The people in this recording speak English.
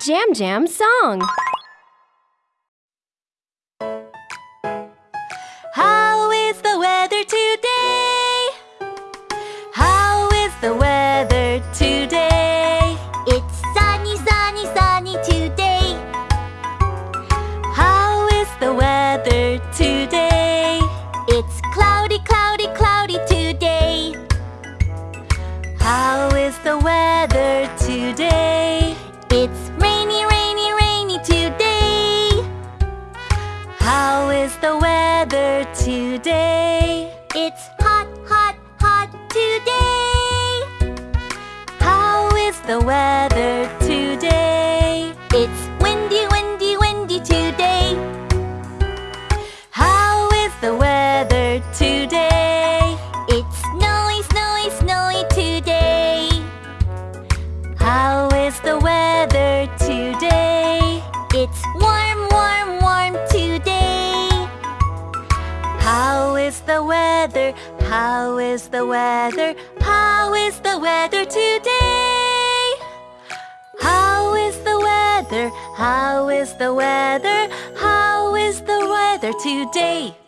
Jam Jam song. How is the weather today? How is the weather today? It's sunny, sunny, sunny today. How is the weather today? It's cloudy, cloudy, cloudy today. How is the weather today? Is the weather today? It's hot, hot, hot today. How is the weather is the weather? How is the weather? How is the weather today? How is the weather? How is the weather? How is the weather today?